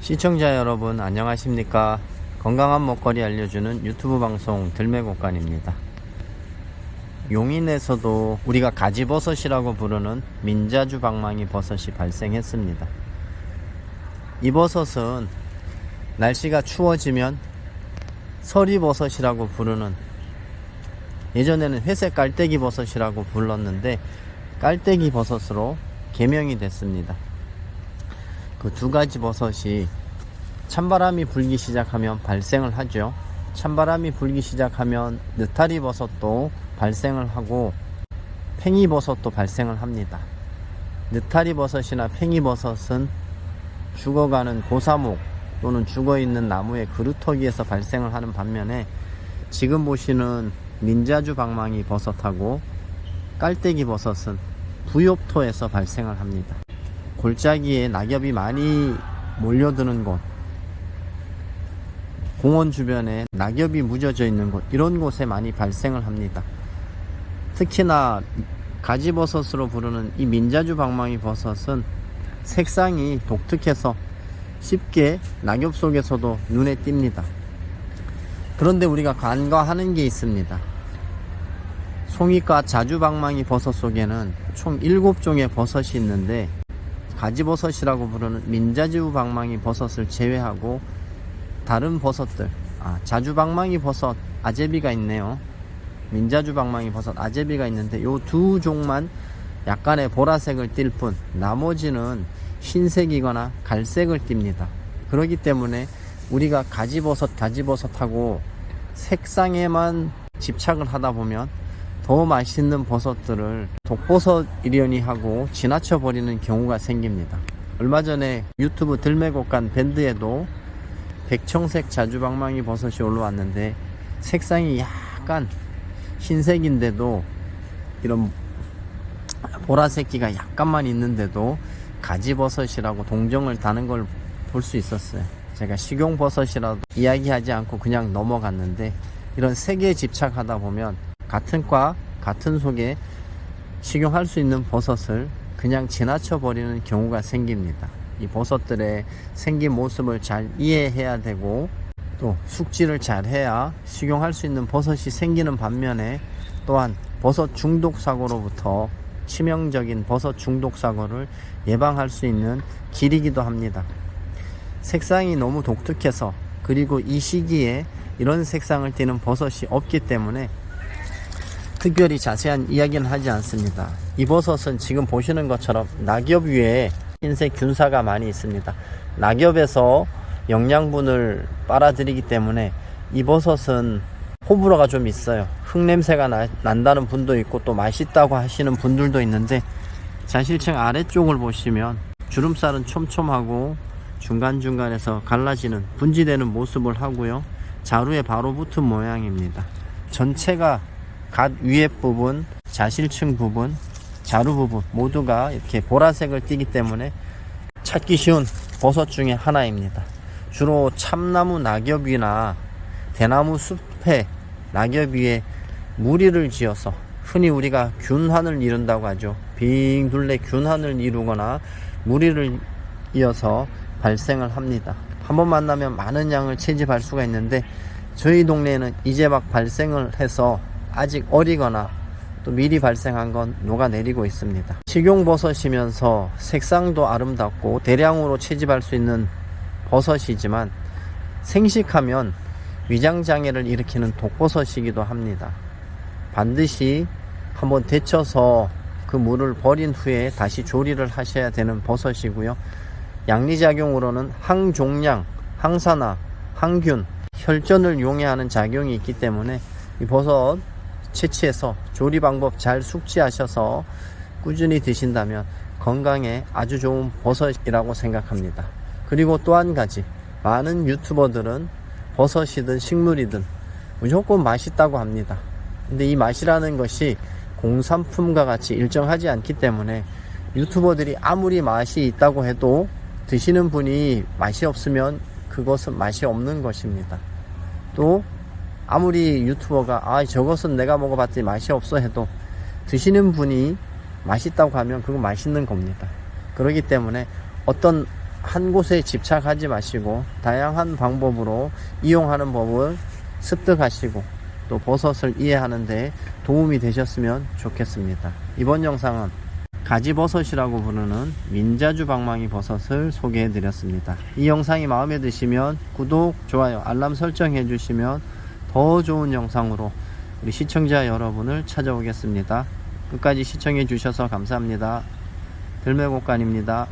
시청자 여러분 안녕하십니까? 건강한 먹거리 알려주는 유튜브 방송 들매곡간입니다. 용인에서도 우리가 가지버섯이라고 부르는 민자주 방망이 버섯이 발생했습니다. 이 버섯은 날씨가 추워지면 서리버섯이라고 부르는 예전에는 회색 깔때기 버섯이라고 불렀는데 깔때기 버섯으로 개명이 됐습니다 그 두 가지 버섯이 찬바람이 불기 시작하면 발생을 하죠. 찬바람이 불기 시작하면 느타리 버섯도 발생을 하고 팽이 버섯도 발생을 합니다. 느타리 버섯이나 팽이 버섯은 죽어가는 고사목 또는 죽어있는 나무의 그루터기에서 발생을 하는 반면에 지금 보시는 민자주 방망이 버섯하고 깔때기 버섯은 부엽토에서 발생을 합니다. 골짜기에 낙엽이 많이 몰려드는 곳 공원 주변에 낙엽이 묻어져 있는 곳 이런 곳에 많이 발생을 합니다. 특히나 가지버섯으로 부르는 이 민자주 방망이 버섯은 색상이 독특해서 쉽게 낙엽 속에서도 눈에 띕니다. 그런데 우리가 간과하는 게 있습니다. 송이과 자주방망이 버섯 속에는 총 7종의 버섯이 있는데 가지버섯이라고 부르는 민자지우 방망이 버섯을 제외하고 다른 버섯들. 아, 자주방망이 버섯 아제비가 있네요. 민자주 방망이 버섯 아제비가 있는데 요 두 종만 약간의 보라색을 띌 뿐 나머지는 흰색이거나 갈색을 띱니다. 그렇기 때문에 우리가 가지버섯 가지버섯하고 색상에만 집착을 하다 보면 더 맛있는 버섯들을 독버섯이려니 하고 지나쳐 버리는 경우가 생깁니다. 얼마 전에 유튜브 들매곡간 밴드에도 백청색 자주방망이 버섯이 올라왔는데 색상이 약간 흰색인데도 이런 보라색기가 약간만 있는데도 가지버섯이라고 동정을 다는 걸 볼 수 있었어요. 제가 식용버섯이라도 이야기하지 않고 그냥 넘어갔는데 이런 색에 집착하다 보면 같은 과 같은 속에 식용할 수 있는 버섯을 그냥 지나쳐 버리는 경우가 생깁니다. 이 버섯들의 생긴 모습을 잘 이해해야 되고 또 숙지를 잘 해야 식용할 수 있는 버섯이 생기는 반면에 또한 버섯 중독 사고로부터 치명적인 버섯 중독 사고를 예방할 수 있는 길이기도 합니다. 색상이 너무 독특해서 그리고 이 시기에 이런 색상을 띠는 버섯이 없기 때문에 특별히 자세한 이야기는 하지 않습니다. 이 버섯은 지금 보시는 것처럼 낙엽 위에 흰색 균사가 많이 있습니다. 낙엽에서 영양분을 빨아들이기 때문에 이 버섯은 호불호가 좀 있어요. 흙냄새가 나, 난다는 분도 있고 또 맛있다고 하시는 분들도 있는데 자실층 아래쪽을 보시면 주름살은 촘촘하고 중간중간에서 갈라지는 분지되는 모습을 하고요. 자루에 바로 붙은 모양입니다. 전체가 갓 위에 부분, 자실층 부분, 자루 부분 모두가 이렇게 보라색을 띠기 때문에 찾기 쉬운 버섯 중에 하나입니다. 주로 참나무 낙엽이나 대나무 숲에 낙엽 위에 무리를 지어서 흔히 우리가 균환을 이룬다고 하죠. 빙 둘레 균환을 이루거나 무리를 이어서 발생을 합니다. 한 번 만나면 많은 양을 채집할 수가 있는데 저희 동네에는 이제 막 발생을 해서 아직 어리거나 또 미리 발생한 건 녹아내리고 있습니다. 식용버섯이면서 색상도 아름답고 대량으로 채집할 수 있는 버섯이지만 생식하면 위장장애를 일으키는 독버섯이기도 합니다. 반드시 한번 데쳐서 그 물을 버린 후에 다시 조리를 하셔야 되는 버섯이고요. 양리작용으로는 항종양, 항산화, 항균, 혈전을 용해하는 작용이 있기 때문에 이 버섯 채취해서 조리 방법 잘 숙지하셔서 꾸준히 드신다면 건강에 아주 좋은 버섯이라고 생각합니다. 그리고 또 한 가지 많은 유튜버들은 버섯이든 식물이든 무조건 맛있다고 합니다. 근데 이 맛이라는 것이 공산품과 같이 일정하지 않기 때문에 유튜버들이 아무리 맛이 있다고 해도 드시는 분이 맛이 없으면 그것은 맛이 없는 것입니다. 또 아무리 유튜버가 아 저것은 내가 먹어봤더니 맛이 없어 해도 드시는 분이 맛있다고 하면 그건 맛있는 겁니다. 그렇기 때문에 어떤 한 곳에 집착하지 마시고 다양한 방법으로 이용하는 법을 습득하시고 또 버섯을 이해하는 데 도움이 되셨으면 좋겠습니다. 이번 영상은 가지버섯이라고 부르는 민자주 방망이 버섯을 소개해 드렸습니다. 이 영상이 마음에 드시면 구독, 좋아요, 알람 설정해 주시면 더 좋은 영상으로 우리 시청자 여러분을 찾아오겠습니다. 끝까지 시청해 주셔서 감사합니다. 들매곡간입니다.